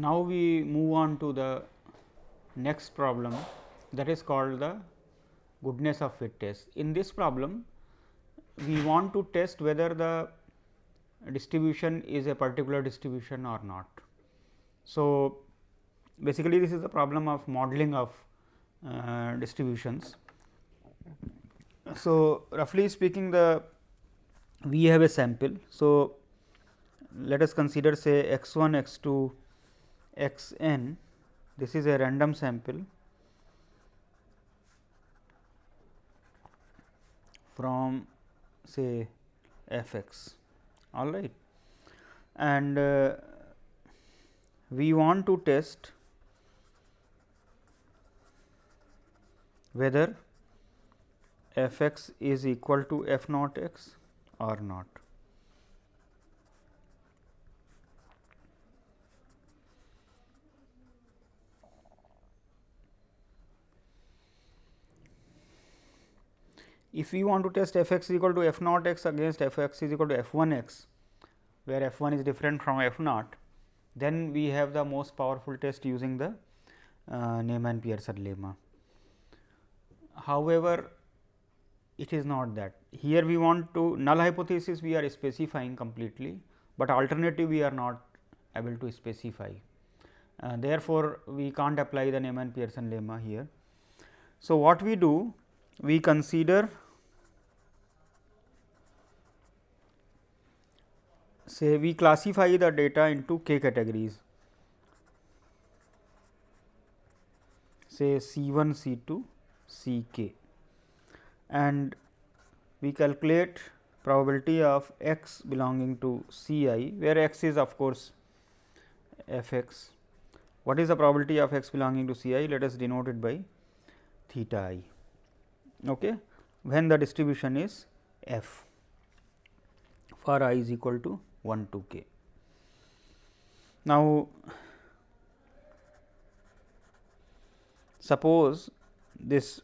now, we move on to the next problem that is called the goodness of fit test. In this problem, we want to test whether the distribution is a particular distribution or not. So, basically this is the problem of modeling of uh, distributions. So, roughly speaking the we have a sample. So, let us consider say x 1 x 2 x n this is a random sample from say f x all right and uh, we want to test whether f x is equal to f naught x or not. If we want to test f x equal to f naught x against f x is equal to f 1 x, where f 1 is different from f naught, then we have the most powerful test using the uh, Neyman Pearson lemma. However, it is not that. Here we want to null hypothesis we are specifying completely, but alternative we are not able to specify. Uh, therefore, we can't apply the Neyman Pearson lemma here. So, what we do? We consider say we classify the data into k categories say C 1, C 2, C k and we calculate probability of x belonging to C i, where x is of course f x. What is the probability of x belonging to C i? Let us denote it by theta i okay, when the distribution is f for i is equal to 1 to k. Now, suppose this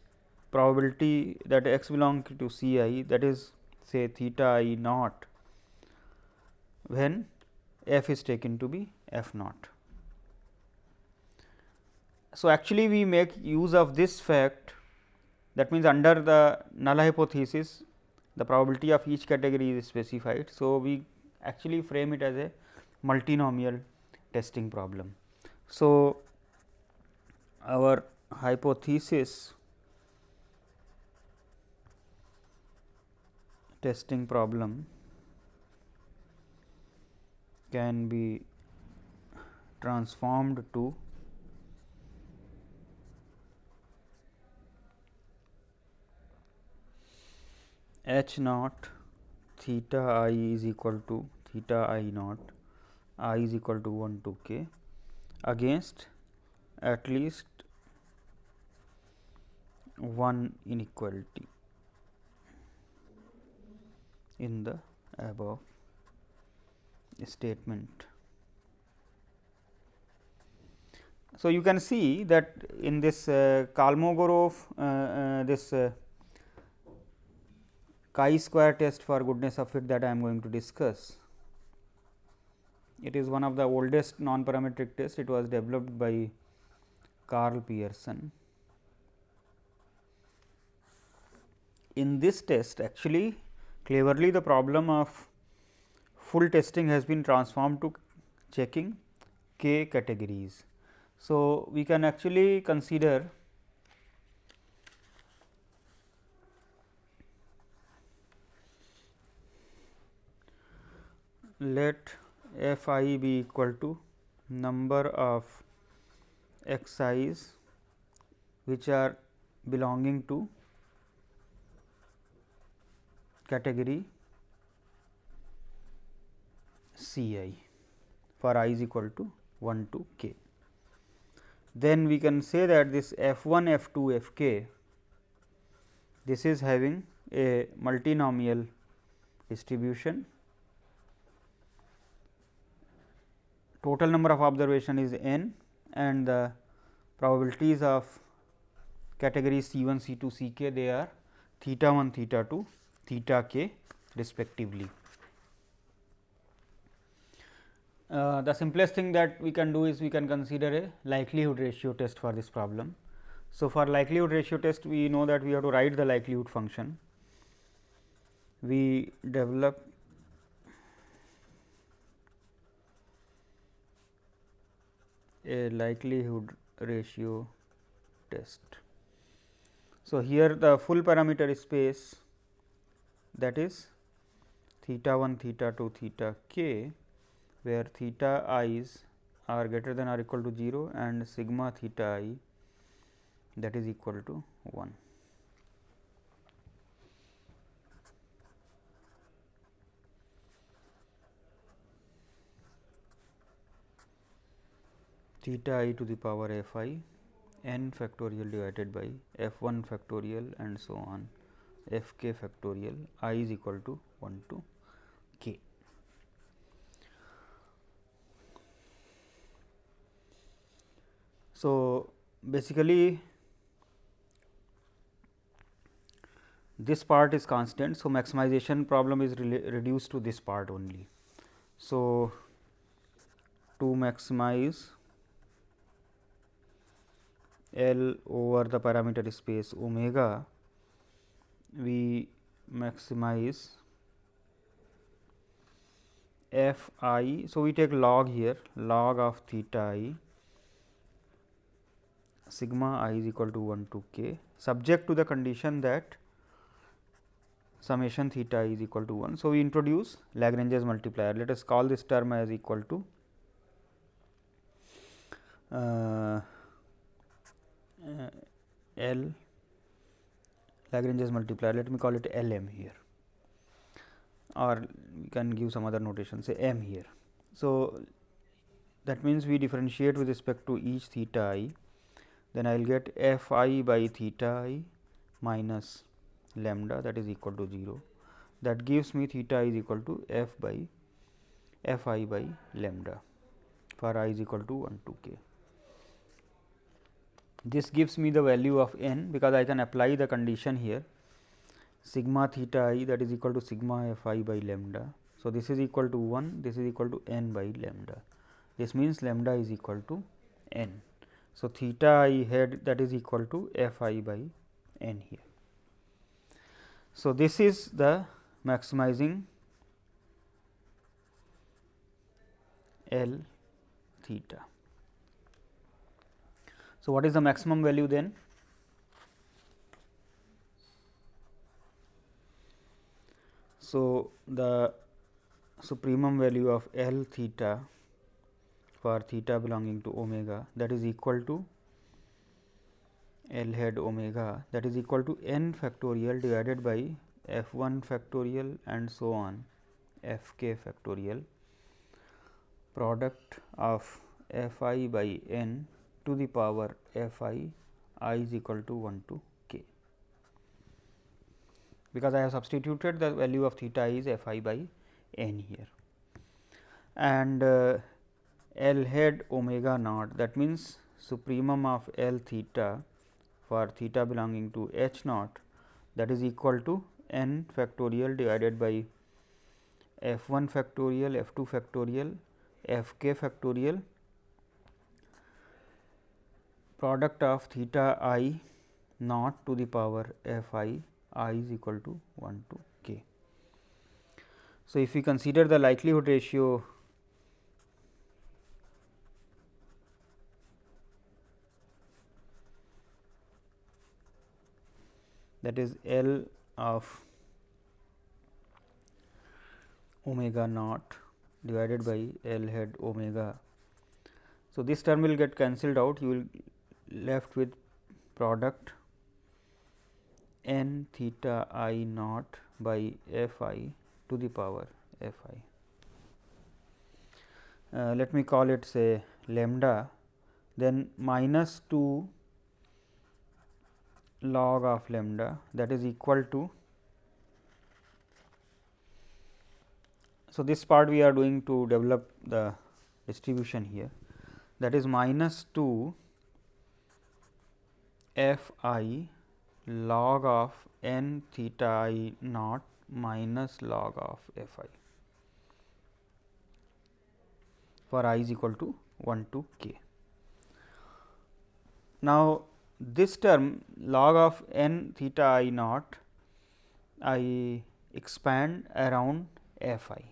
probability that x belongs to C i that is say theta i naught when f is taken to be f naught. So, actually we make use of this fact that means under the null hypothesis the probability of each category is specified. So, we actually frame it as a multinomial testing problem. So, our hypothesis testing problem can be transformed to h naught theta i is equal to theta i naught i is equal to 1 to k against at least one inequality in the above statement. So, you can see that in this uh, Kolmogorov uh, uh, this uh, chi-square test for goodness of fit that I am going to discuss. It is one of the oldest non-parametric test. It was developed by Karl Pearson. In this test actually Cleverly the problem of full testing has been transformed to checking k categories. So, we can actually consider let f i be equal to number of x i's which are belonging to category C i for i is equal to 1 to k. Then we can say that this f 1 f 2 f k this is having a multinomial distribution. Total number of observation is n and the probabilities of category C 1 C 2 C k they are theta 1 theta 2 theta k respectively. uh, the simplest thing that we can do is we can consider a likelihood ratio test for this problem. So, for likelihood ratio test we know that we have to write the likelihood function. We develop a likelihood ratio test. So, here the full parameter space that is theta 1 theta 2 theta k where theta i's are greater than or equal to 0 and sigma theta i that is equal to 1. Theta i to the power f i n factorial divided by f 1 factorial and so on f k factorial i is equal to 1 to k. So, basically this part is constant. So, maximization problem is reduced to this part only. So, to maximize L over the parameter space omega, we maximize f i. So, we take log here log of theta i sigma i is equal to 1 to k subject to the condition that summation theta is equal to 1. So, we introduce Lagrange's multiplier. Let us call this term as equal to uh, L Lagrange's multiplier. Let me call it L m here or we can give some other notation say m here. So, that means we differentiate with respect to each theta i then I will get f i by theta i minus lambda that is equal to 0 that gives me theta is equal to f by f i by lambda for i is equal to 1 to k. This gives me the value of n because I can apply the condition here sigma theta i that is equal to sigma f i by lambda. So, this is equal to 1 this is equal to n by lambda this means lambda is equal to n. So, theta i head that is equal to f i by n here. So, this is the maximizing L theta. So, what is the maximum value then? So, the supremum value of L theta for theta belonging to omega that is equal to L head omega that is equal to n factorial divided by f 1 factorial and so on f k factorial product of f i by n to the power f i i is equal to 1 to k. Because I have substituted the value of theta is f i by n here and uh, L head omega naught that means supremum of L theta for theta belonging to H naught that is equal to n factorial divided by f 1 factorial, f 2 factorial, f k factorial product of theta i naught to the power f i i is equal to 1 to k. So, if we consider the likelihood ratio that is L of omega naught divided by L head omega. So, this term will get cancelled out you will left with product n theta i naught by f i to the power f i. Uh, let me call it say lambda then minus 2 log of lambda that is equal to. So, this part we are doing to develop the distribution here that is minus 2 f i log of n theta i naught minus log of f i for i is equal to 1 to k. Now, this term log of n theta i naught I expand around f i.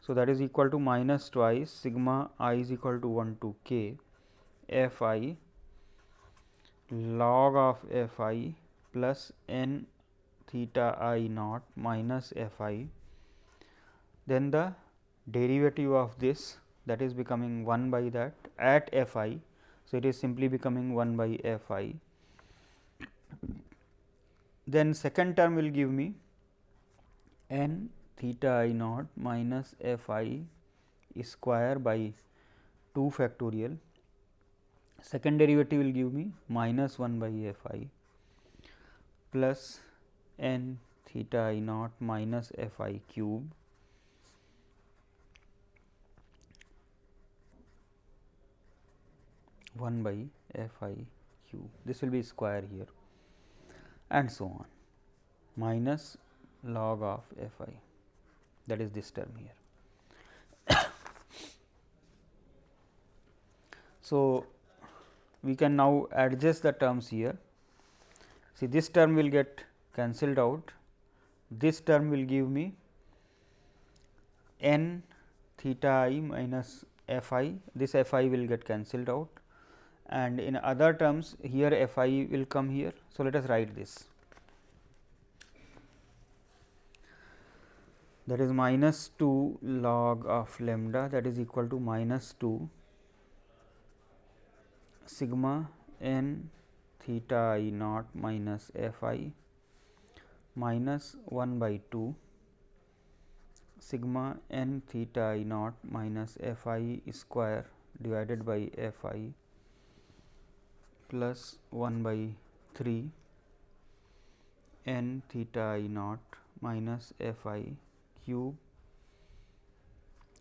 So, that is equal to minus twice sigma i is equal to 1 to k f i log of f i plus n theta i naught minus f i. Then the derivative of this that is becoming 1 by that at f i. So, it is simply becoming 1 by f i. Then second term will give me n theta i naught minus f i square by 2 factorial. Second derivative will give me minus 1 by f i plus n theta i naught minus f i cube 1 by f i cube. This will be square here and so on minus log of f i that is this term here. so, we can now adjust the terms here. See this term will get cancelled out, this term will give me n theta i minus f i, this f i will get cancelled out. And in other terms here f i will come here. So, let us write this. That is minus 2 log of lambda. That is equal to minus 2 sigma n theta i naught minus f i minus 1 by 2 sigma n theta i naught minus f i square divided by f i plus 1 by 3 n theta i naught minus f i cube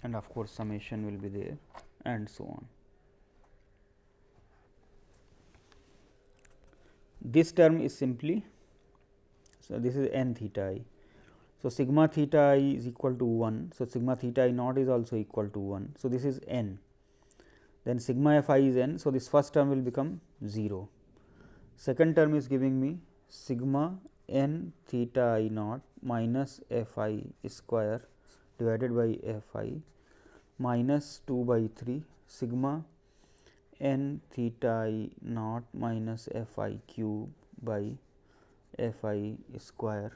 and of course, summation will be there and so on. This term is simply so this is n theta i. So, sigma theta i is equal to 1. So, sigma theta i naught is also equal to 1. So, this is n then sigma f i is n. So, this first term will become 0. Second term is giving me sigma n theta i naught minus f i square divided by f i minus 2 by 3 sigma n theta i naught minus f i cube by f i square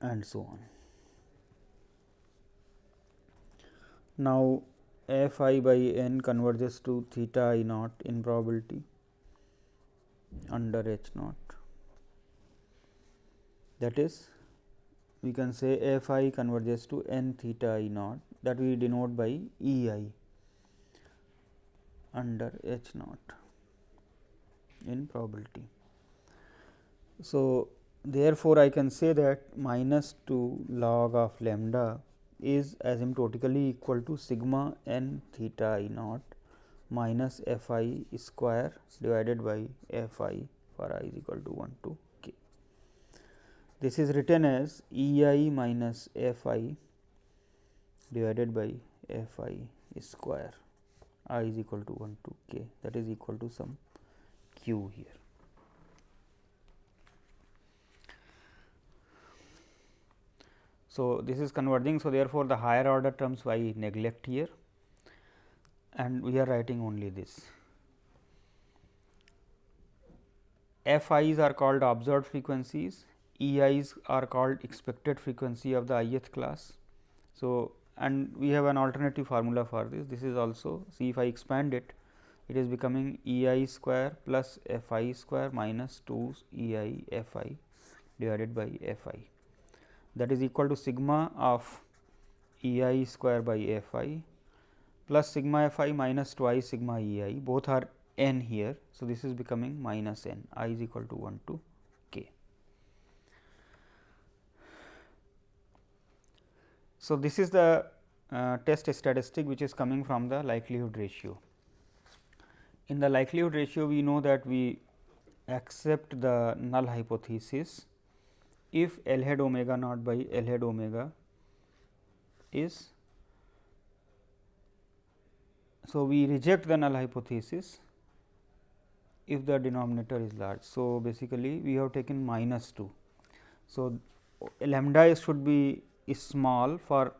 and so on. Now, f i by n converges to theta i naught in probability under h naught. That is we can say f i converges to n theta i naught that we denote by E i under h naught in probability. So, therefore, I can say that minus 2 log of lambda is asymptotically equal to sigma n theta i naught minus f i square divided by f i for i is equal to 1 to. This is written as E i minus f i divided by f i square i is equal to 1 to k that is equal to some q here. So, this is converging. So, therefore, the higher order terms I neglect here and we are writing only this. F i's are called observed frequencies, E i's are called expected frequency of the ith class. So, and we have an alternative formula for this. This is also see if I expand it, it is becoming E i square plus f i square minus 2 E i f i divided by f i that is equal to sigma of E i square by f i plus sigma f i minus twice sigma E i both are n here. So, this is becoming minus n i is equal to 1 to k. So, this is the uh, test statistic which is coming from the likelihood ratio. In the likelihood ratio we know that we accept the null hypothesis if L hat omega naught by L hat omega is so we reject the null hypothesis if the denominator is large. So, basically we have taken minus 2. So, lambda should be small for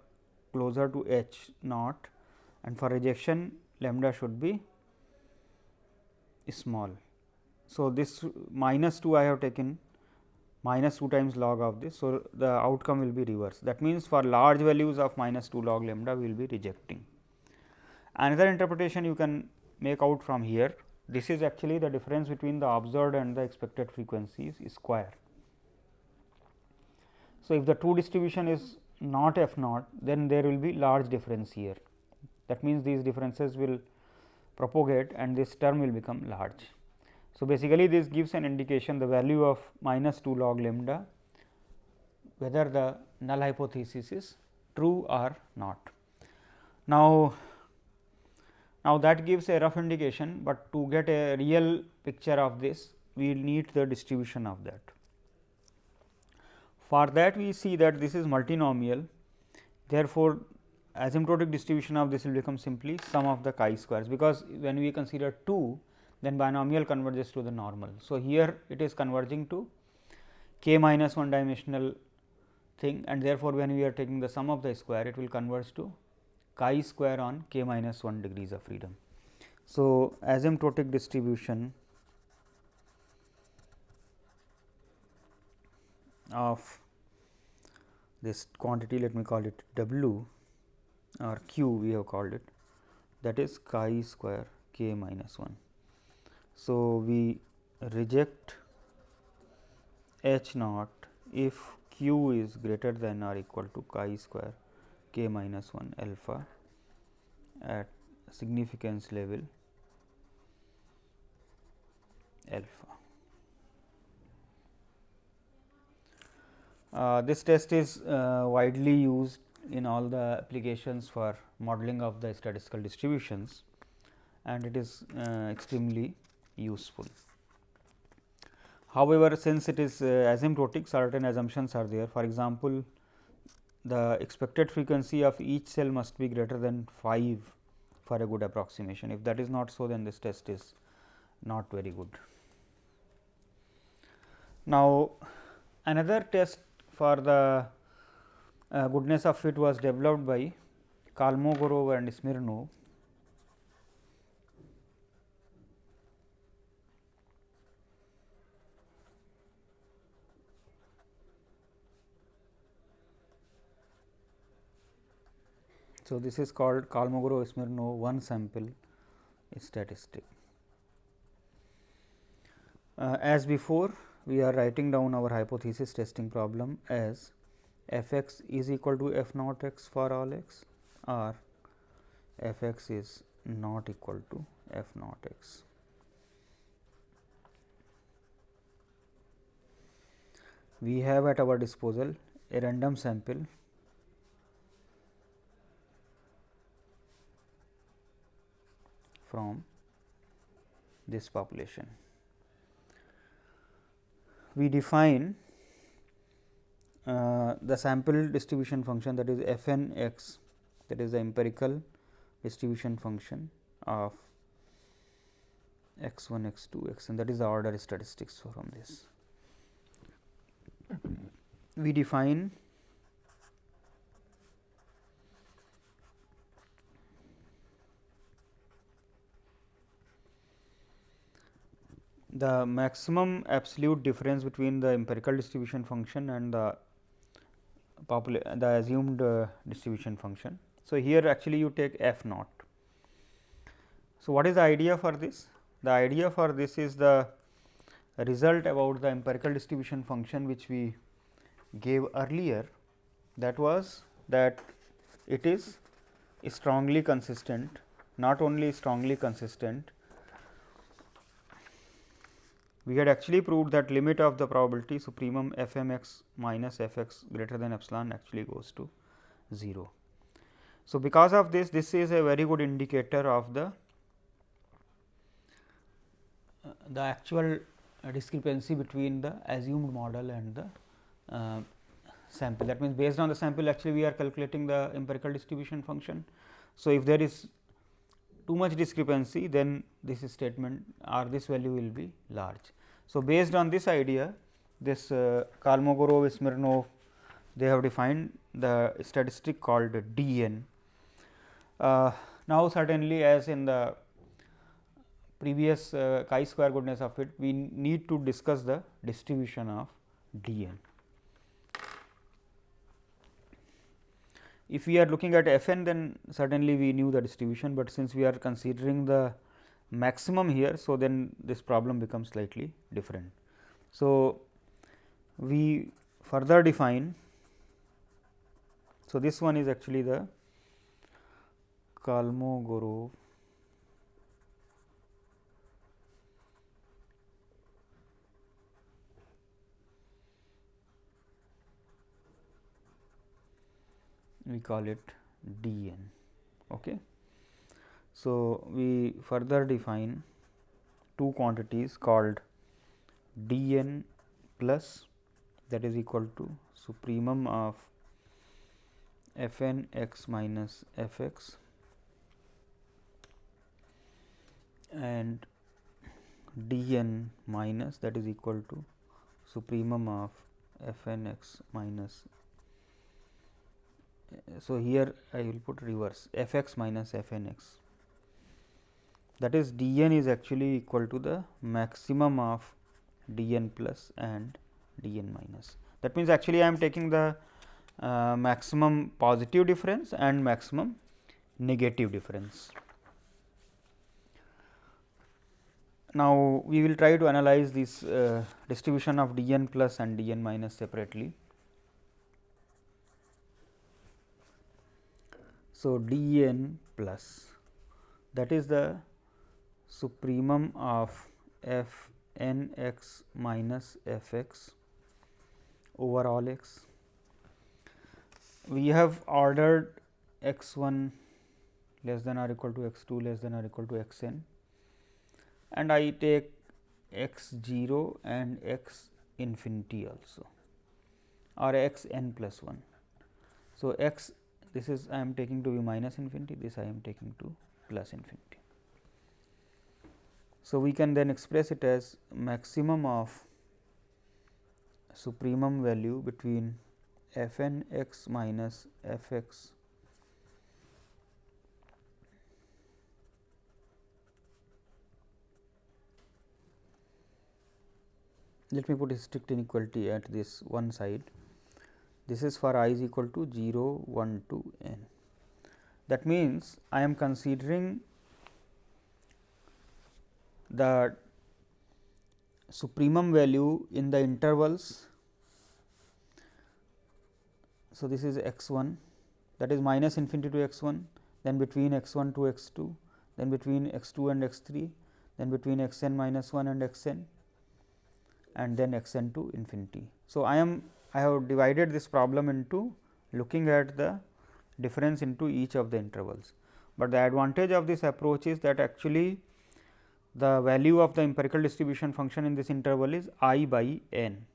closer to h naught and for rejection lambda should be small. So, this minus 2 I have taken minus 2 times log of this. So, the outcome will be reverse that means, for large values of minus 2 log lambda we will be rejecting. Another interpretation you can make out from here this is actually the difference between the observed and the expected frequencies square. So, if the true distribution is not f naught then there will be large difference here that means, these differences will propagate and this term will become large. So, basically this gives an indication the value of minus 2 log lambda whether the null hypothesis is true or not. Now, now that gives a rough indication, but to get a real picture of this we need the distribution of that. For that we see that this is multinomial therefore, asymptotic distribution of this will become simply sum of the chi squares, because when we consider 2 then binomial converges to the normal. So, here it is converging to k minus 1 dimensional thing and therefore, when we are taking the sum of the square it will converge to chi square on k minus 1 degrees of freedom. So, asymptotic distribution of this quantity let me call it w or q we have called it that is chi square k minus 1. So, we reject h naught if q is greater than or equal to chi square k minus 1 alpha at significance level alpha. This test is uh, widely used in all the applications for modeling of the statistical distributions and it is uh, extremely useful. However, since it is uh, asymptotic certain assumptions are there for example, the expected frequency of each cell must be greater than 5 for a good approximation. If that is not so then this test is not very good. Now, another test for the uh, goodness of fit was developed by Kolmogorov and Smirnov So, this is called Kolmogorov Smirnov one sample statistic. Uh, as before, we are writing down our hypothesis testing problem as f x is equal to f naught x for all x or f x is not equal to f naught x. We have at our disposal a random sample from this population. We define uh, the sample distribution function that is f n x that is the empirical distribution function of x 1 x 2 x and that is the order statistics from this. We define the maximum absolute difference between the empirical distribution function and the the assumed uh, distribution function. So, here actually you take f naught. So, what is the idea for this? The idea for this is the result about the empirical distribution function which we gave earlier that was that it is strongly consistent not only strongly consistent we had actually proved that limit of the probability supremum f m x minus f x greater than epsilon actually goes to 0. So, because of this this is a very good indicator of the uh, the actual discrepancy between the assumed model and the uh, sample that means based on the sample actually we are calculating the empirical distribution function. So, if there is too much discrepancy then this statement or this value will be large. So, based on this idea this uh, Kolmogorov Smirnov they have defined the statistic called d n. Uh, now, certainly as in the previous uh, chi square goodness of it we need to discuss the distribution of d n. If we are looking at f n then certainly we knew the distribution, but since we are considering the maximum here. So, then this problem becomes slightly different. So, we further define. So, this one is actually the Kolmogorov we call it d n. Okay. So, we further define two quantities called d n plus that is equal to supremum of f n x minus f x and d n minus that is equal to supremum of f n x minus so, here I will put reverse f x minus f n x that is d n is actually equal to the maximum of d n plus and d n minus. That means, actually I am taking the uh, maximum positive difference and maximum negative difference. Now, we will try to analyze this uh, distribution of d n plus and d n minus separately. So, d n plus that is the supremum of f n x minus f x over all x. We have ordered x 1 less than or equal to x 2 less than or equal to x n and I take x 0 and x infinity also or x n plus 1. So, x this is I am taking to be minus infinity, this I am taking to plus infinity. So, we can then express it as maximum of supremum value between f n x minus f x let me put a strict inequality at this one side this is for i is equal to 0, 1 to n. That means, I am considering the supremum value in the intervals. So, this is x 1 that is minus infinity to x 1, then between x 1 to x 2, then between x 2 and x 3, then between x n minus 1 and x n and then x n to infinity. So, I am I have divided this problem into looking at the difference into each of the intervals. But the advantage of this approach is that actually the value of the empirical distribution function in this interval is i by n.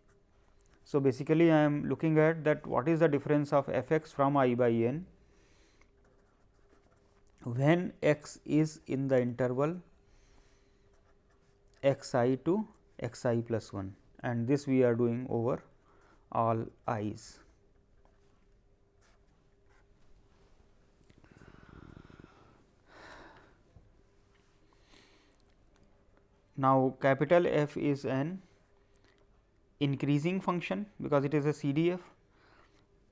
So, basically I am looking at that what is the difference of f x from i by n when x is in the interval x i to x i plus 1 and this we are doing over all i's. Now, capital F is an increasing function because it is a CDF.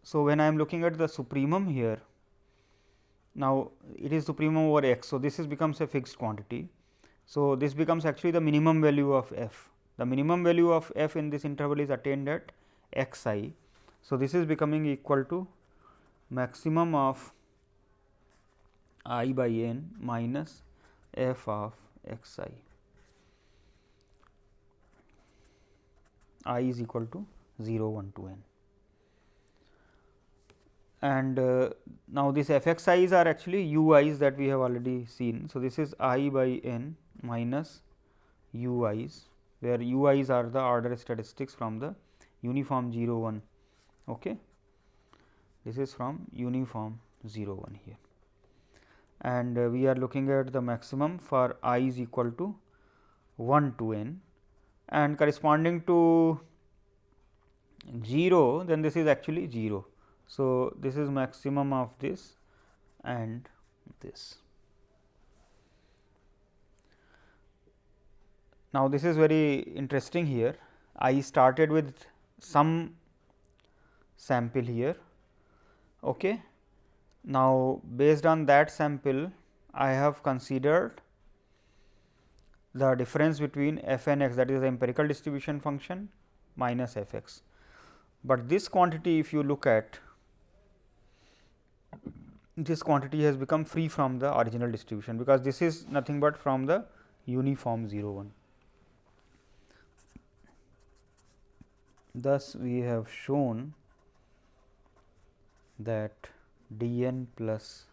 So, when I am looking at the supremum here, now it is supremum over x. So, this is becomes a fixed quantity. So, this becomes actually the minimum value of f. The minimum value of f in this interval is attained at x i. So, this is becoming equal to maximum of i by n minus f of x i. i is equal to 0 1 to n. And uh, now, this f x i's are actually u i's that we have already seen. So, this is i by n minus u i's, where u i's are the order statistics from the uniform 0 1. Okay. This is from uniform 0 1 here and uh, we are looking at the maximum for i is equal to 1 to n and corresponding to 0 then this is actually 0. So, this is maximum of this and this. Now, this is very interesting here I started with some sample here. Okay. Now, based on that sample I have considered the difference between f n x that is the empirical distribution function minus f x. But this quantity if you look at this quantity has become free from the original distribution, because this is nothing but from the uniform 0 1. Thus, we have shown that d n plus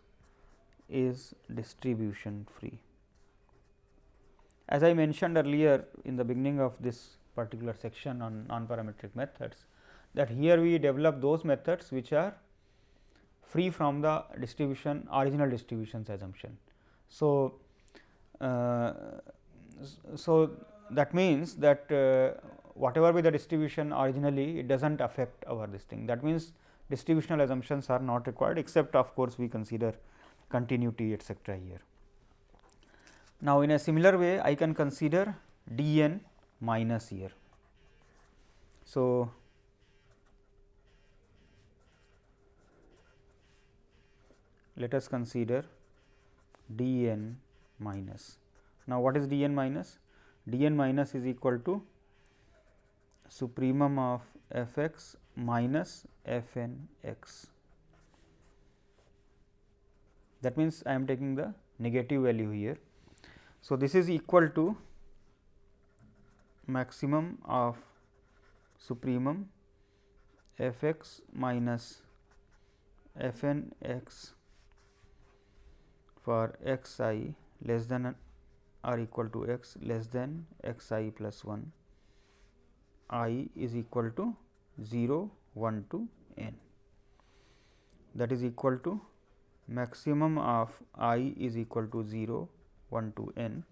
is distribution free. As I mentioned earlier in the beginning of this particular section on non parametric methods, that here we develop those methods which are free from the distribution original distributions assumption. So, uh, so that means that uh, whatever be the distribution originally it does not affect our this thing that means distributional assumptions are not required except of course, we consider continuity etcetera here. Now, in a similar way I can consider d n minus here. So, let us consider d n minus. Now, what is d n minus? d n minus is equal to supremum of f x minus f n x. That means, I am taking the negative value here. So, this is equal to maximum of supremum f x minus f n x for x i less than or equal to x less than x i plus 1 i is equal to 0 1 to n. That is equal to maximum of i is equal to 0 1 to n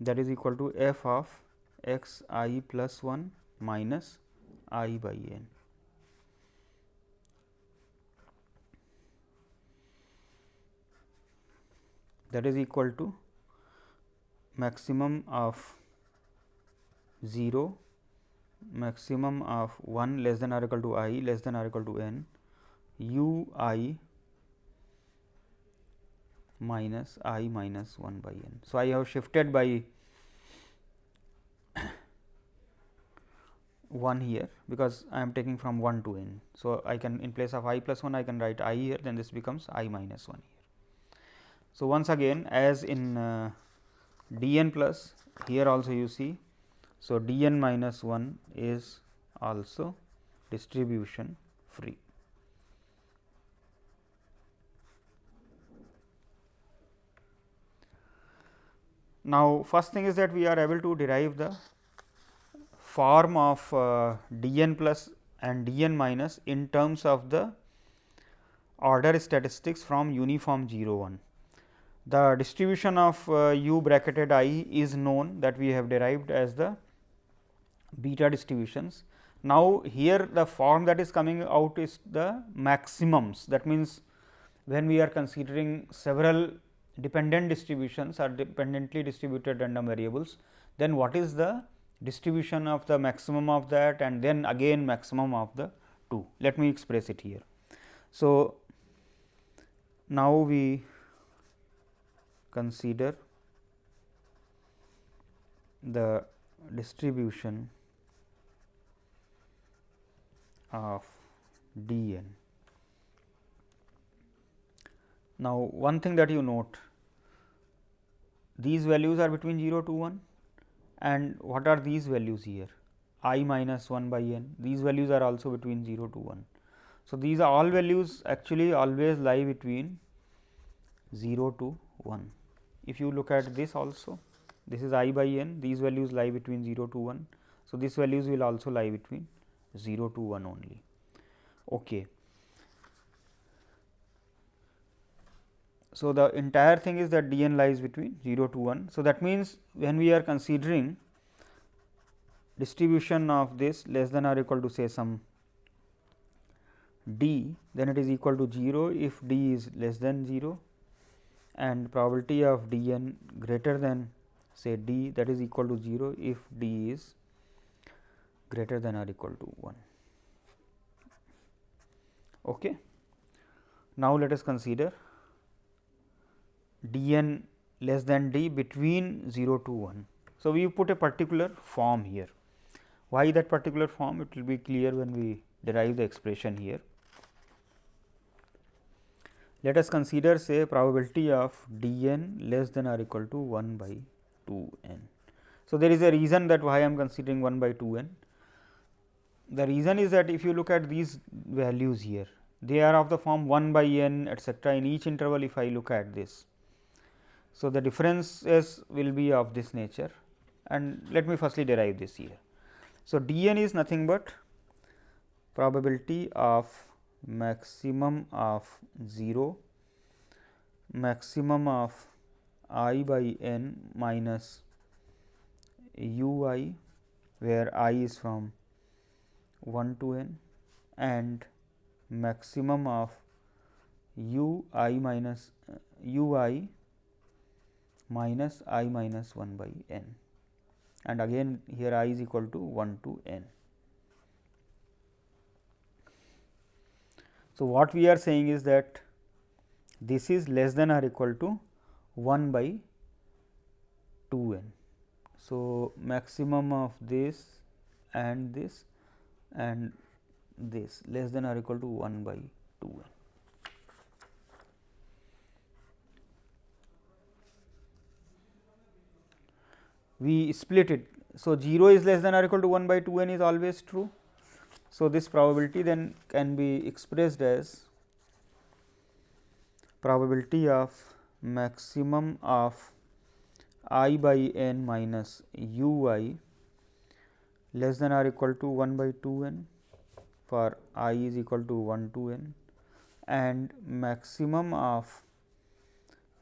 that is equal to f of x i plus 1 minus i by n. that is equal to maximum of 0, maximum of 1 less than or equal to i less than or equal to n u i minus i minus 1 by n. So, I have shifted by 1 here because I am taking from 1 to n. So, I can in place of i plus 1 I can write i here then this becomes i minus 1 here. So, once again as in uh, d n plus here also you see. So, d n minus 1 is also distribution free. Now, first thing is that we are able to derive the form of uh, d n plus and d n minus in terms of the order statistics from uniform 0 1. The distribution of uh, u bracketed i is known that we have derived as the beta distributions. Now, here the form that is coming out is the maximums that means, when we are considering several dependent distributions or dependently distributed random variables, then what is the distribution of the maximum of that and then again maximum of the 2. Let me express it here. So, now we consider the distribution of d n. Now, one thing that you note these values are between 0 to 1 and what are these values here i minus 1 by n these values are also between 0 to 1. So, these are all values actually always lie between 0 to 1. If you look at this also, this is i by n, these values lie between 0 to 1. So, these values will also lie between 0 to 1 only. Okay. So, the entire thing is that d n lies between 0 to 1. So, that means, when we are considering distribution of this less than or equal to say some d, then it is equal to 0 if d is less than 0 and probability of d n greater than say d that is equal to 0 if d is greater than or equal to 1. Okay. Now, let us consider d n less than d between 0 to 1. So, we put a particular form here. Why that particular form? It will be clear when we derive the expression here. Let us consider say probability of d n less than or equal to 1 by 2 n. So, there is a reason that why I am considering 1 by 2 n. The reason is that if you look at these values here, they are of the form 1 by n etcetera in each interval if I look at this. So, the differences will be of this nature and let me firstly derive this here. So, d n is nothing but probability of maximum of 0, maximum of i by n minus u i where i is from 1 to n and maximum of u i minus u i minus i minus 1 by n and again here i is equal to 1 to n. So, what we are saying is that this is less than or equal to 1 by 2 n. So, maximum of this and this and this less than or equal to 1 by 2 n. We split it. So, 0 is less than or equal to 1 by 2 n is always true. So, this probability then can be expressed as probability of maximum of i by n minus u i less than or equal to 1 by 2 n for i is equal to 1 to n and maximum of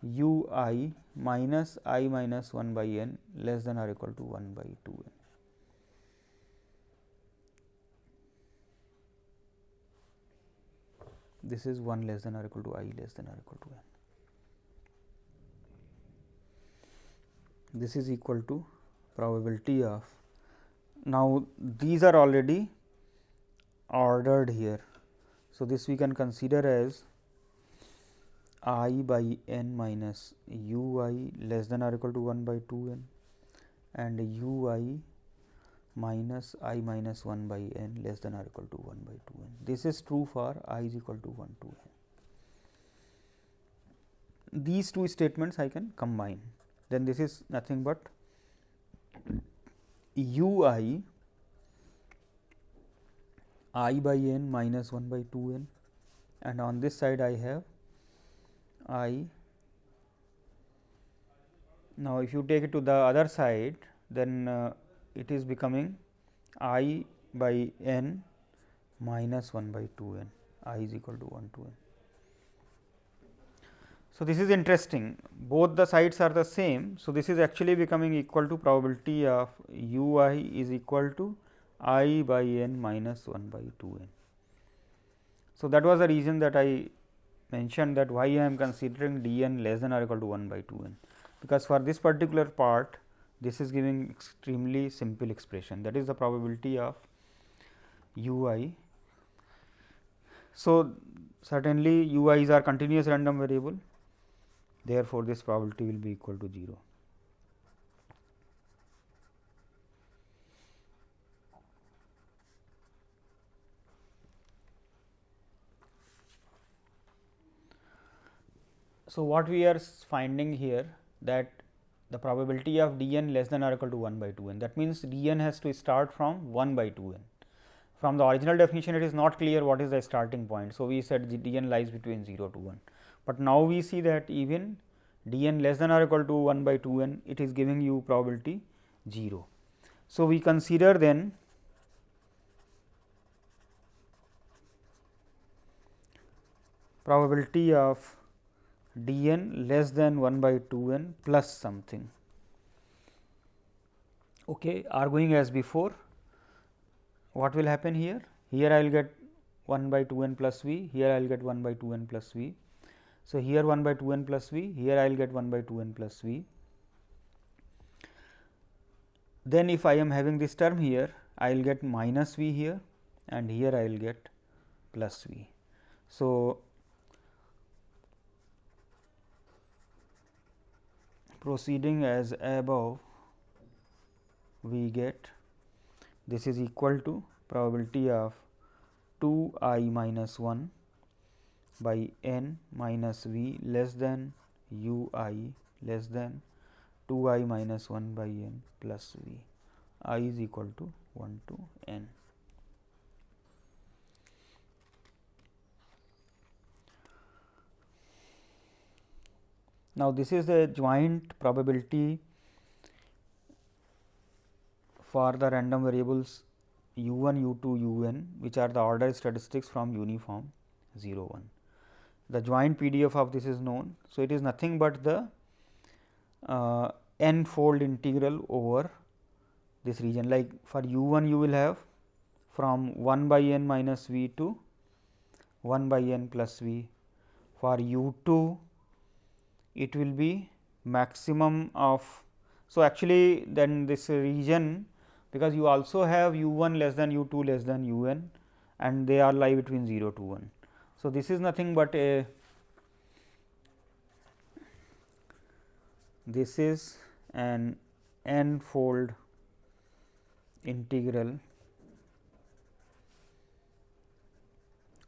u i minus i minus 1 by n less than or equal to 1 by 2 n. This is 1 less than or equal to i less than or equal to n. This is equal to probability of now, these are already ordered here. So, this we can consider as i by n minus u i less than or equal to 1 by 2 n and u i minus i minus 1 by n less than or equal to 1 by 2 n. This is true for i is equal to 1 to n. These two statements I can combine, then this is nothing but u i i by n minus 1 by 2 n and on this side I have i. Now, if you take it to the other side then uh, it is becoming i by n minus 1 by 2 n i is equal to 1 to n. So, this is interesting both the sides are the same. So, this is actually becoming equal to probability of u i is equal to i by n minus 1 by 2 n. So, that was the reason that I mentioned that why I am considering d n less than or equal to 1 by 2 n, because for this particular part this is giving extremely simple expression that is the probability of u i. So, certainly u i's are continuous random variable therefore, this probability will be equal to 0. So, what we are finding here that the probability of d n less than or equal to 1 by 2 n that means, d n has to start from 1 by 2 n. From the original definition it is not clear what is the starting point. So, we said d n lies between 0 to 1 but now we see that even d n less than or equal to 1 by 2 n it is giving you probability 0. So, we consider then probability of d n less than 1 by 2 n plus something okay, are going as before what will happen here? Here I will get 1 by 2 n plus v, here I will get 1 by 2 n plus v. So, here 1 by 2 n plus v, here I will get 1 by 2 n plus v. Then if I am having this term here, I will get minus v here and here I will get plus v. So, proceeding as above we get this is equal to probability of 2 i minus 1 by n minus v less than u i less than 2 i minus 1 by n plus v i is equal to 1 to n. Now, this is the joint probability for the random variables u 1, u 2, u n which are the order statistics from uniform 0 1. The joint PDF of this is known. So, it is nothing but the uh, n fold integral over this region like for u 1 you will have from 1 by n minus v to 1 by n plus v. For u 2 it will be maximum of. So, actually then this region because you also have u 1 less than u 2 less than u n and they are lie between 0 to 1. So, this is nothing but a this is an n fold integral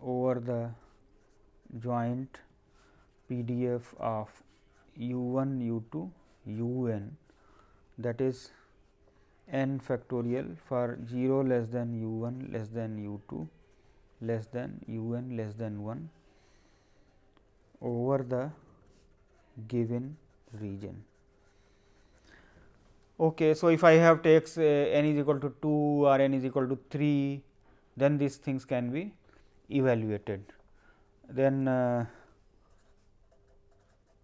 over the joint PDF of u 1 u 2 u n that is n factorial for 0 less than u 1 less than u 2 less than u n less than 1 over the given region. Okay, so, if I have takes uh, n is equal to 2 or n is equal to 3, then these things can be evaluated. Then uh,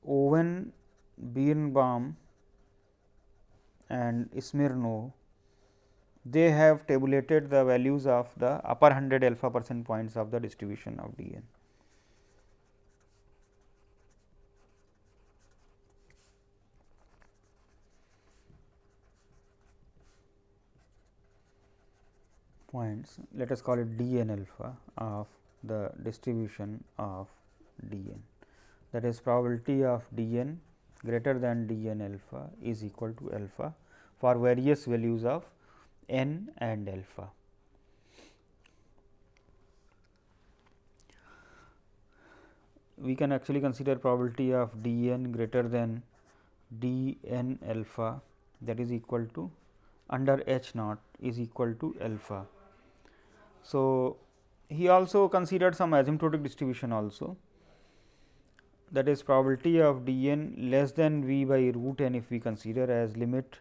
Owen, Birnbaum and Smirnov, they have tabulated the values of the upper 100 alpha percent points of the distribution of D n. points let us call it d n alpha of the distribution of d n that is probability of d n greater than d n alpha is equal to alpha for various values of n and alpha. We can actually consider probability of d n greater than d n alpha that is equal to under h naught is equal to alpha. So, he also considered some asymptotic distribution also that is probability of d n less than v by root n if we consider as limit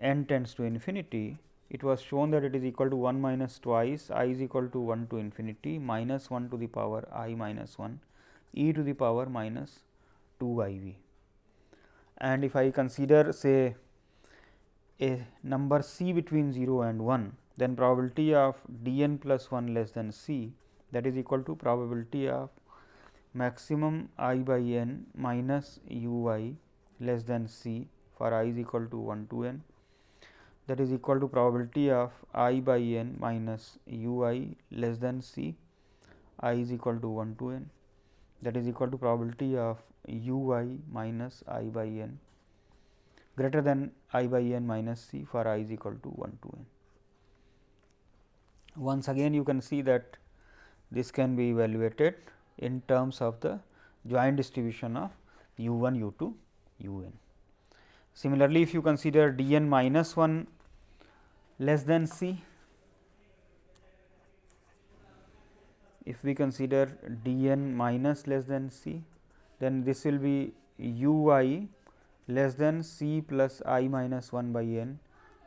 n tends to infinity, it was shown that it is equal to 1 minus twice i is equal to 1 to infinity minus 1 to the power i minus 1 e to the power minus 2 i v. And if I consider say a number c between 0 and 1, then probability of d n plus 1 less than c that is equal to probability of maximum i by n minus u i less than c for i is equal to 1 to n that is equal to probability of i by n minus u i less than c i is equal to 1 to n that is equal to probability of u i minus i by n greater than i by n minus c for i is equal to 1 to n. Once again you can see that this can be evaluated in terms of the joint distribution of u 1 u 2 u n. Similarly, if you consider d n minus 1 less than c, if we consider d n minus less than c, then this will be u i less than c plus i minus 1 by n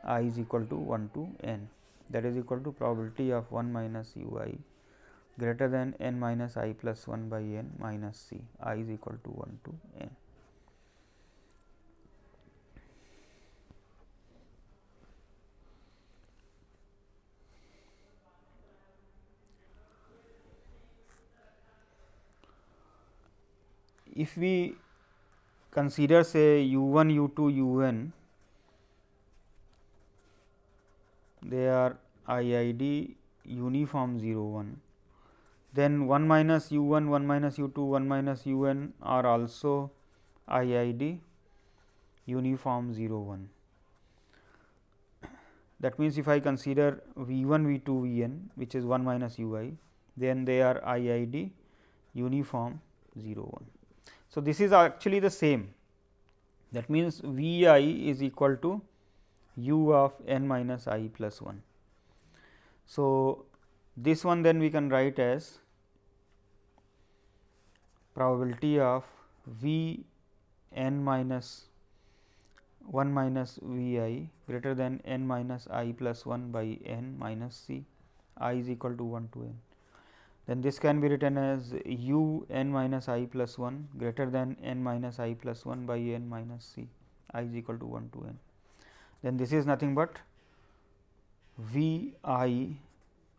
i is equal to 1 to n that is equal to probability of 1 minus u i greater than n minus i plus 1 by n minus c i is equal to 1 to n. If we consider say u 1 u 2 u n they are IID uniform 0 1 then 1 minus u 1 1 minus u 2 1 minus u n are also IID uniform 0 1. That means, if I consider V 1 V 2 V n which is 1 minus u i then they are IID uniform 0 1. So, this is actually the same that means, V i is equal to u of n minus i plus 1. So, this one then we can write as probability of V n minus 1 minus V i greater than n minus i plus 1 by n minus c i is equal to 1 to n. Then this can be written as u n minus i plus 1 greater than n minus i plus 1 by n minus c i is equal to 1 to n then this is nothing but V i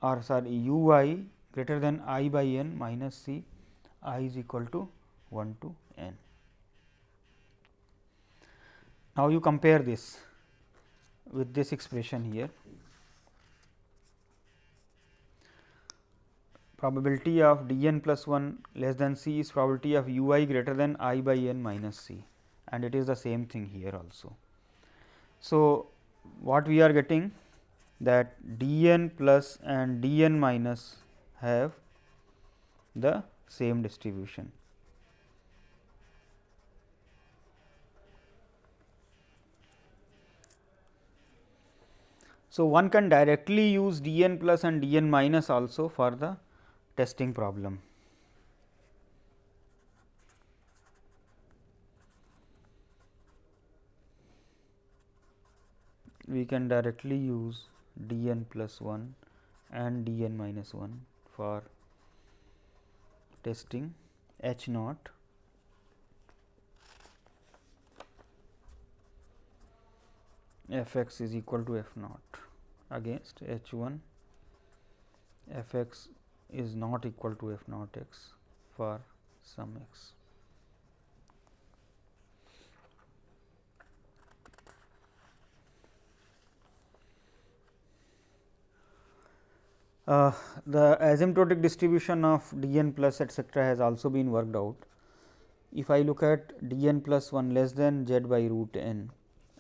or sorry u i greater than i by n minus c i is equal to 1 to n. Now, you compare this with this expression here probability of d n plus 1 less than c is probability of u i greater than i by n minus c and it is the same thing here also. So, what we are getting that d n plus and d n minus have the same distribution. So, one can directly use d n plus and d n minus also for the testing problem. we can directly use d n plus 1 and d n minus 1 for testing h naught f x is equal to f naught against h 1 f x is not equal to f naught x for some x. Uh, the asymptotic distribution of d n plus etcetera has also been worked out. If I look at d n plus 1 less than z by root n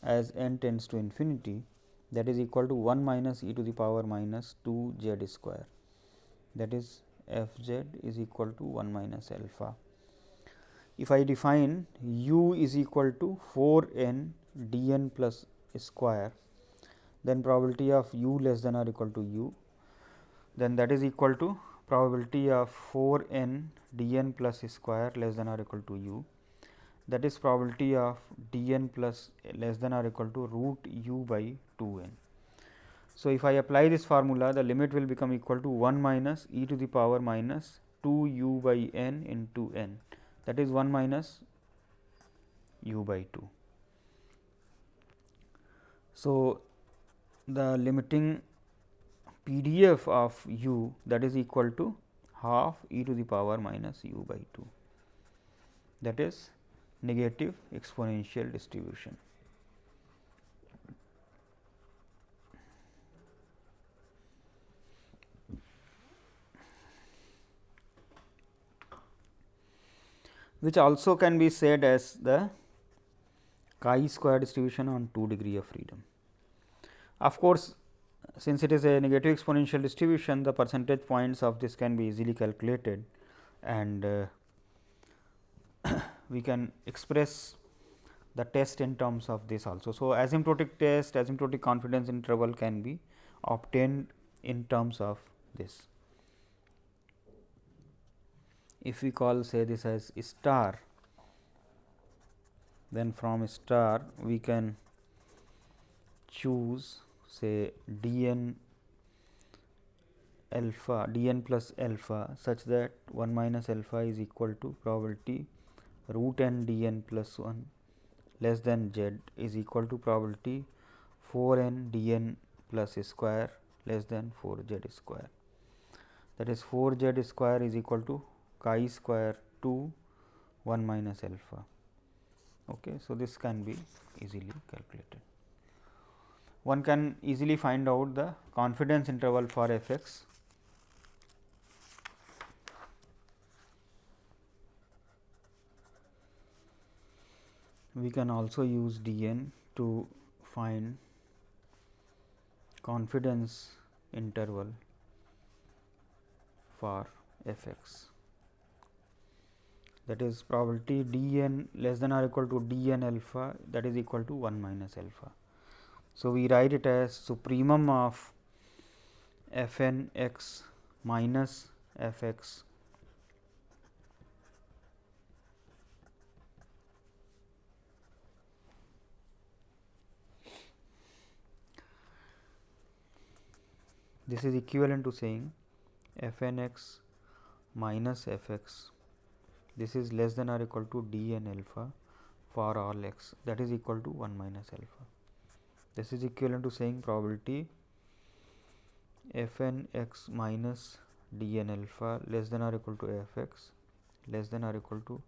as n tends to infinity that is equal to 1 minus e to the power minus 2 z square that is f z is equal to 1 minus alpha. If I define u is equal to 4 n d n plus square then probability of u less than or equal to u then that is equal to probability of 4 n d n plus square less than or equal to u that is probability of d n plus less than or equal to root u by 2 n. So, if I apply this formula the limit will become equal to 1 minus e to the power minus 2 u by n into n that is 1 minus u by 2. So, the limiting PDF of u that is equal to half e to the power minus u by 2 that is negative exponential distribution. Which also can be said as the chi square distribution on 2 degree of freedom. Of course, since it is a negative exponential distribution, the percentage points of this can be easily calculated and uh, we can express the test in terms of this also. So, asymptotic test, asymptotic confidence interval can be obtained in terms of this. If we call say this as star then from star we can choose say d n alpha d n plus alpha such that 1 minus alpha is equal to probability root n d n plus 1 less than z is equal to probability 4 n d n plus square less than 4 z square. That is 4 z square is equal to chi square 2 1 minus alpha. Okay. So, this can be easily calculated. One can easily find out the confidence interval for f x we can also use d n to find confidence interval for f x that is probability d n less than or equal to d n alpha that is equal to 1 minus alpha. So, we write it as supremum of f n x minus f x This is equivalent to saying f n x minus f x this is less than or equal to d n alpha for all x that is equal to 1 minus alpha. This is equivalent to saying probability f n x minus d n alpha less than or equal to f x less than or equal to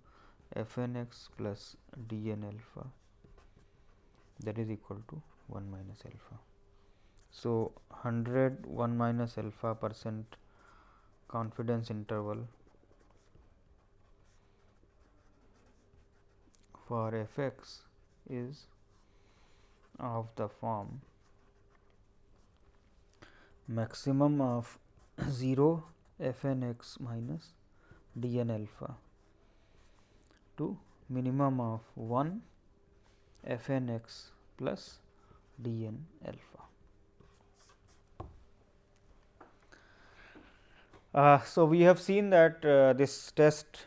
f n x plus d n alpha that is equal to 1 minus alpha. So, 100 1 minus alpha percent confidence interval for f x is of the form maximum of 0 f n x minus d n alpha to minimum of 1 f n x plus d n alpha. Uh, so, we have seen that uh, this test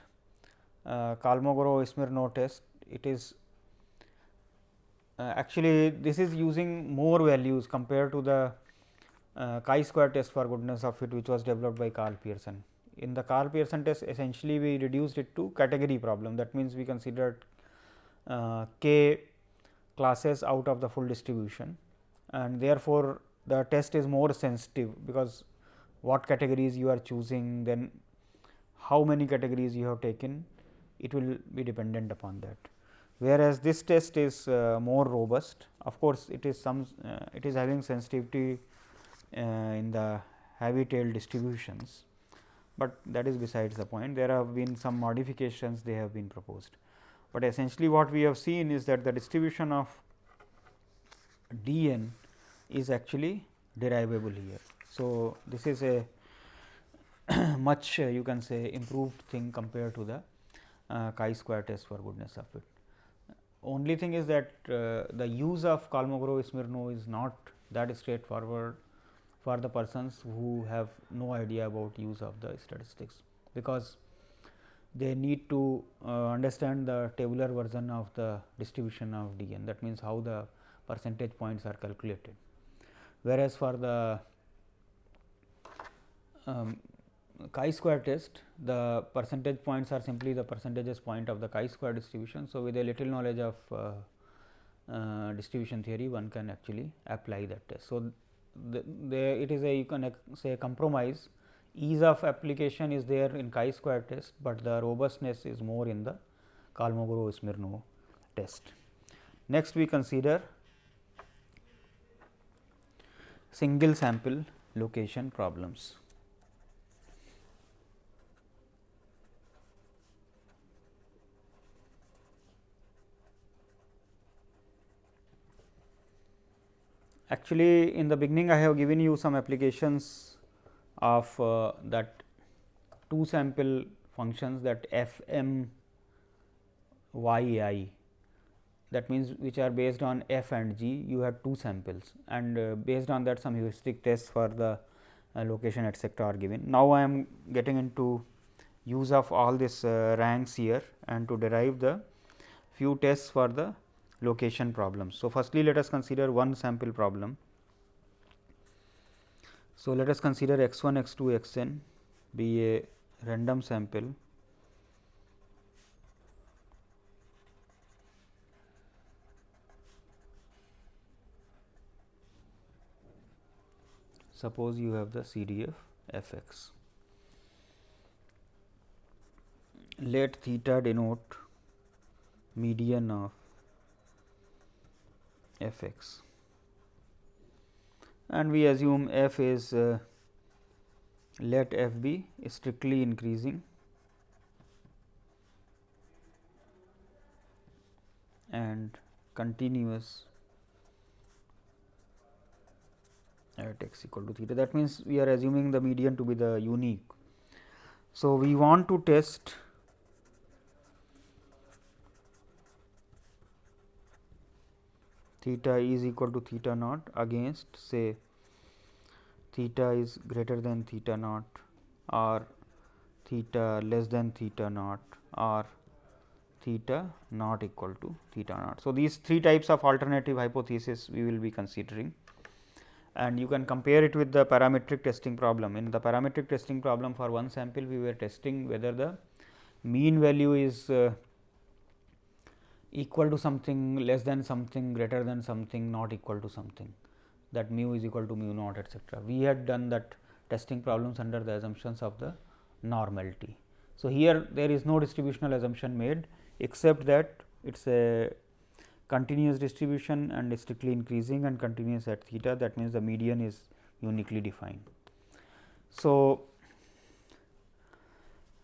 uh, Kolmogorov-Smirnov test it is uh, actually this is using more values compared to the uh, chi-square test for goodness of fit which was developed by Karl Pearson. In the Karl Pearson test essentially we reduced it to category problem that means, we considered uh, k classes out of the full distribution and therefore, the test is more sensitive because what categories you are choosing, then how many categories you have taken, it will be dependent upon that. Whereas, this test is uh, more robust, of course, it is some uh, it is having sensitivity uh, in the heavy tail distributions, but that is besides the point. There have been some modifications they have been proposed, but essentially what we have seen is that the distribution of d n is actually derivable here. So, this is a much uh, you can say improved thing compared to the uh, chi-square test for goodness of fit. Only thing is that uh, the use of Kolmogorov-Smirnov is not that straightforward for the persons who have no idea about use of the statistics, because they need to uh, understand the tabular version of the distribution of d n that means, how the percentage points are calculated. Whereas, for the um, chi-square test, the percentage points are simply the percentages point of the chi-square distribution. So, with a little knowledge of uh, uh, distribution theory, one can actually apply that test. So, the, the, it is a you can say compromise ease of application is there in chi-square test, but the robustness is more in the Kolmogorov-Smirnov test. Next, we consider single sample location problems. Actually, in the beginning I have given you some applications of uh, that two sample functions that f m y i that means, which are based on f and g you have two samples and uh, based on that some heuristic tests for the uh, location etcetera are given. Now, I am getting into use of all these uh, ranks here and to derive the few tests for the location problems. So, firstly let us consider one sample problem. So, let us consider x 1 x 2 x n be a random sample suppose you have the CDF f x. Let theta denote median of f x and we assume f is uh, let f be strictly increasing and continuous at x equal to theta. That means, we are assuming the median to be the unique. So, we want to test theta is equal to theta naught against say theta is greater than theta naught or theta less than theta naught or theta not equal to theta naught. So, these three types of alternative hypothesis we will be considering and you can compare it with the parametric testing problem. In the parametric testing problem for one sample we were testing whether the mean value is uh, equal to something less than something greater than something not equal to something that mu is equal to mu naught etcetera. We had done that testing problems under the assumptions of the normality. So, here there is no distributional assumption made except that it is a continuous distribution and strictly increasing and continuous at theta that means, the median is uniquely defined. So,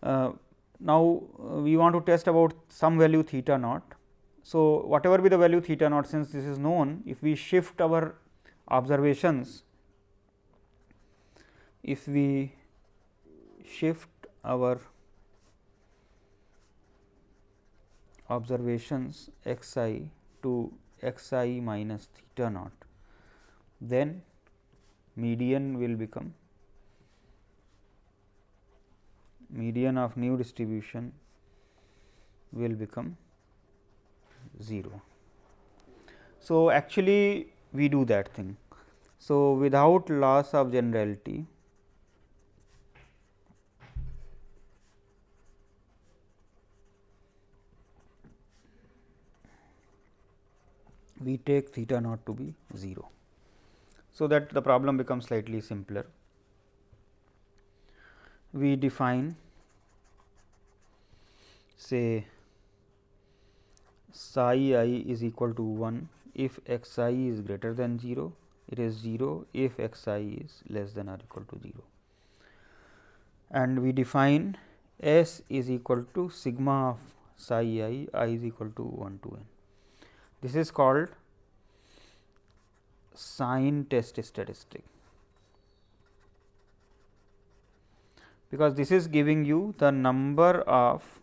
uh, now uh, we want to test about some value theta naught so, whatever be the value theta naught since this is known if we shift our observations if we shift our observations x i to x i minus theta naught then median will become median of new distribution will become 0. So, actually we do that thing. So, without loss of generality we take theta naught to be 0. So, that the problem becomes slightly simpler. We define say psi i is equal to 1 if x i is greater than 0 it is 0 if x i is less than or equal to 0 and we define s is equal to sigma of psi i i is equal to 1 to n. This is called sign test statistic. Because this is giving you the number of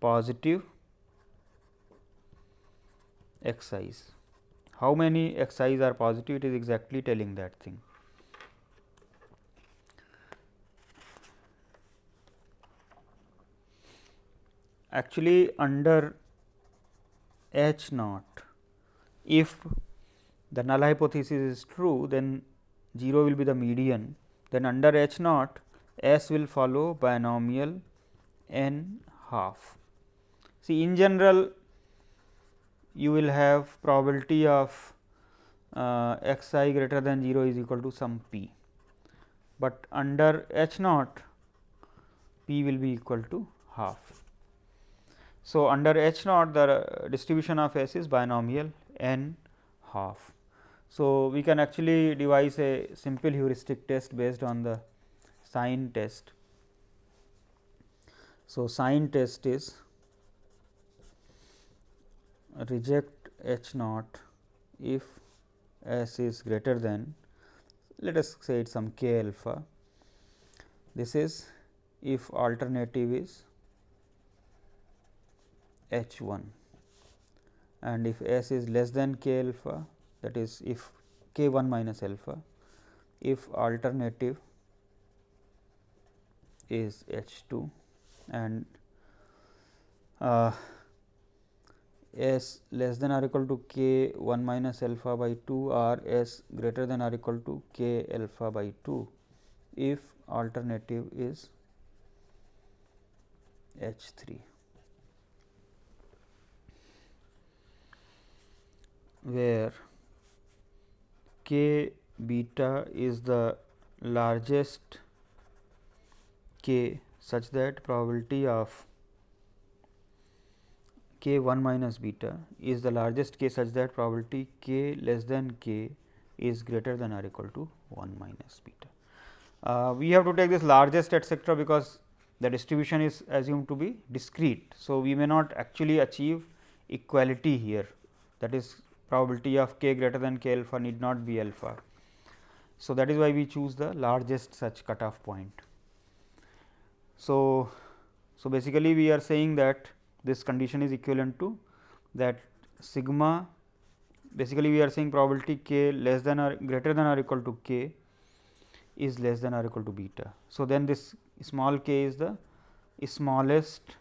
positive x i's. How many x i's are positive? It is exactly telling that thing. Actually, under H naught, if the null hypothesis is true, then 0 will be the median. Then under H naught, S will follow binomial n half. See, in general, you will have probability of uh, x i greater than 0 is equal to some p, but under h naught p will be equal to half. So, under h naught the distribution of s is binomial n half. So, we can actually devise a simple heuristic test based on the sign test. So, sign test is reject H naught if S is greater than let us say it some k alpha. This is if alternative is H 1 and if S is less than k alpha that is if k 1 minus alpha if alternative is H 2 and uh, s less than or equal to k 1 minus alpha by 2 or s greater than or equal to k alpha by 2 if alternative is H 3. where k beta is the largest k such that probability of k 1 minus beta is the largest k such that probability k less than k is greater than or equal to 1 minus beta. Uh, we have to take this largest etcetera because the distribution is assumed to be discrete. So, we may not actually achieve equality here that is probability of k greater than k alpha need not be alpha. So, that is why we choose the largest such cutoff point. So, so basically we are saying that this condition is equivalent to that sigma basically we are saying probability k less than or greater than or equal to k is less than or equal to beta. So, then this small k is the smallest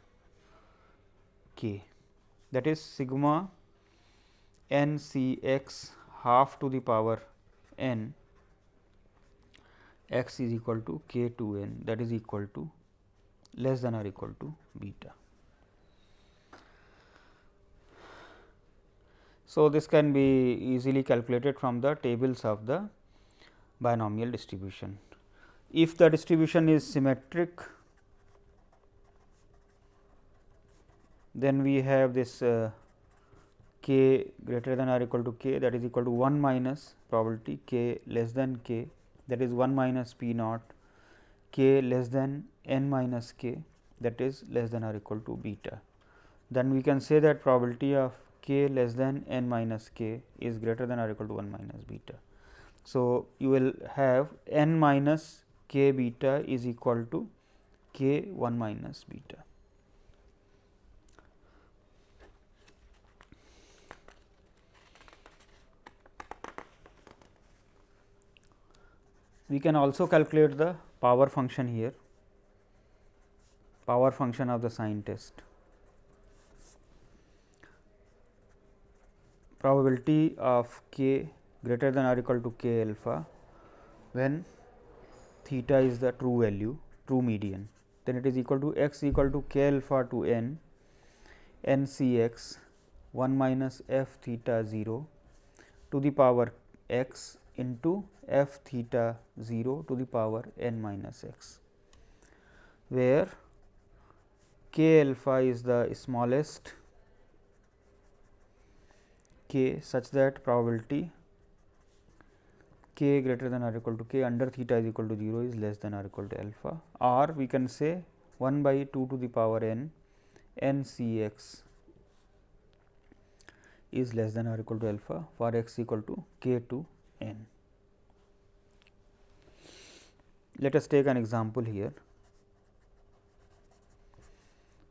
k that is sigma n c x half to the power n x is equal to k 2 n that is equal to less than or equal to beta. So, this can be easily calculated from the tables of the binomial distribution. If the distribution is symmetric, then we have this uh, k greater than or equal to k that is equal to 1 minus probability k less than k that is 1 minus p naught k less than n minus k that is less than or equal to beta. Then we can say that probability of k less than n minus k is greater than or equal to 1 minus beta. So, you will have n minus k beta is equal to k 1 minus beta. We can also calculate the power function here, power function of the sign test. Probability of k greater than or equal to k alpha when theta is the true value true median. Then it is equal to x equal to k alpha to n n c x 1 minus f theta 0 to the power x into f theta 0 to the power n minus x, where k alpha is the smallest k such that probability k greater than or equal to k under theta is equal to 0 is less than or equal to alpha or we can say 1 by 2 to the power n n c x is less than or equal to alpha for x equal to k to n. Let us take an example here.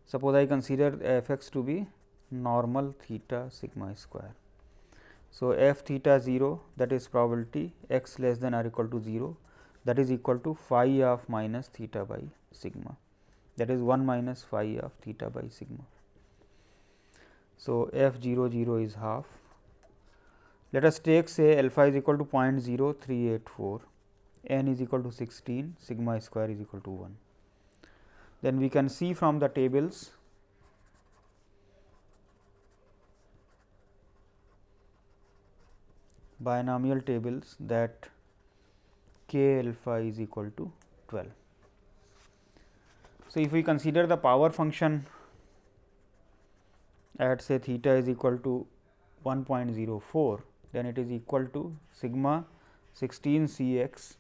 Suppose I consider f x to be normal theta sigma square. So, f theta 0 that is probability x less than or equal to 0 that is equal to phi of minus theta by sigma that is 1 minus phi of theta by sigma. So, f 0 0 is half. Let us take say alpha is equal to 0.0384, n is equal to 16, sigma square is equal to 1. Then we can see from the tables binomial tables that k alpha is equal to 12. So, if we consider the power function at say theta is equal to 1.04, then it is equal to sigma 16 c x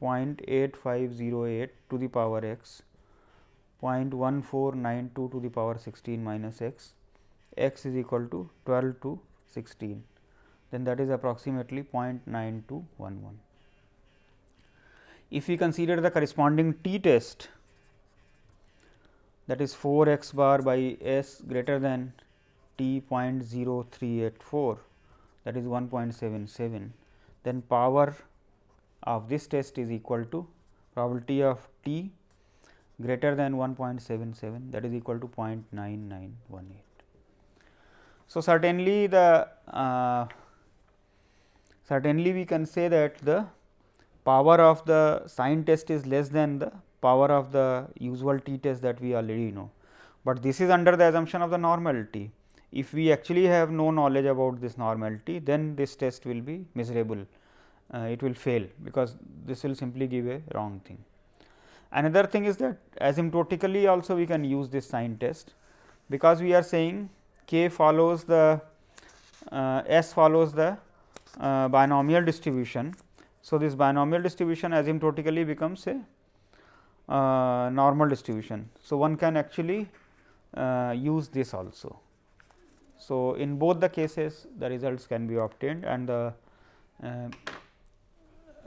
0.8508 to the power x 0.1492 to the power 16 minus x, x is equal to 12 to 16 then that is approximately 0.9211. If we consider the corresponding t test that is 4 x bar by s greater than t 0.0384 that is 1.77 then power of this test is equal to probability of t greater than 1.77 that is equal to 0.9918. So, certainly the uh, certainly we can say that the power of the sign test is less than the power of the usual t test that we already know, but this is under the assumption of the normality. If we actually have no knowledge about this normality, then this test will be miserable, uh, it will fail, because this will simply give a wrong thing. Another thing is that asymptotically also we can use this sign test, because we are saying k follows the uh, s follows the uh, binomial distribution. So, this binomial distribution asymptotically becomes a uh, normal distribution. So, one can actually uh, use this also. So, in both the cases the results can be obtained and the uh,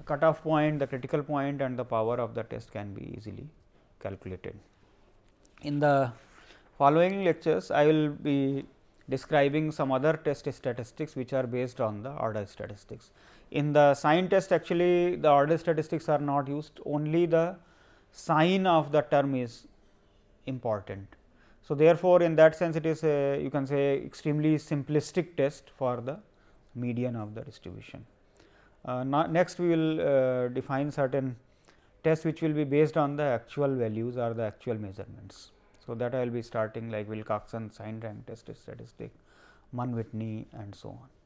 cutoff point, the critical point and the power of the test can be easily calculated. In the following lectures, I will be describing some other test statistics which are based on the order statistics. In the sign test actually the order statistics are not used only the sign of the term is important. So, therefore, in that sense it is a you can say extremely simplistic test for the median of the distribution. Uh, next we will uh, define certain tests which will be based on the actual values or the actual measurements. So, that I will be starting like Wilcoxon sign rank test statistic, Mann Whitney and so on.